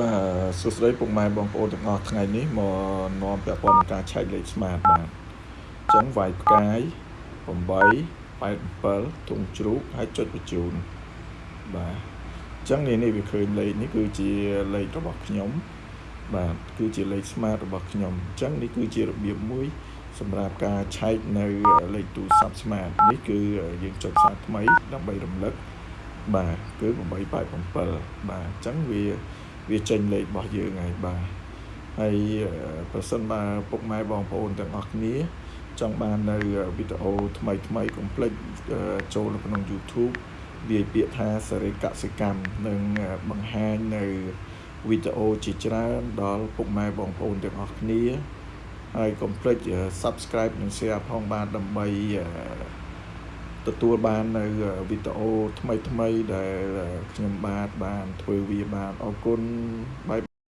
បាទសួស្តីពុកម៉ែបងប្អូនទាំងអស់ថ្ងៃនេះមកនាំពាក់ព័ន្ធនឹងការឆែកលេខ smart បាទអញ្ចឹងវាយផ្កាយ8 87ធុងជ្រូកហើយចុចបញ្ជូនបាទអញ្ចឹងនេះនេះវាឃើញលេខនេះគឺជាលេខរបស់ខ្ញុំបាទគឺជាលេខ smart របស់ខ្ញុំអញ្ចឹងនេះគឺជារបៀបមួយ សម្រាប់ការឆែកនៅលេខទូរស័ព្ទ smart នេះគឺយើងចុចសារថ្មីដើម្បីរំលឹកបាទគឺ887បាទអញ្ចឹងវា វាចេញលេខរបស់យើងហើយបាទហើយប្រសិនបើពុកម៉ែបងប្អូនទាំងអស់គ្នាចង់បាននៅវីដេអូថ្មីថ្មីកុំភ្លេចចូលនៅក្នុង YouTube វាយពាក្យថាសេរីកសិកម្មនឹងបង្ហាញនៅវីដេអូជាច្រើនដល់ពុកម៉ែបងប្អូនទាំងអស់គ្នាហើយកុំភ្លេច Subscribe និង Share ផងបានដើម្បី ទទួលបាននៅវីដេអូថ្មីថ្មីដែលខ្ញុំបាទបានធ្វើវាបានអរគុណបាយ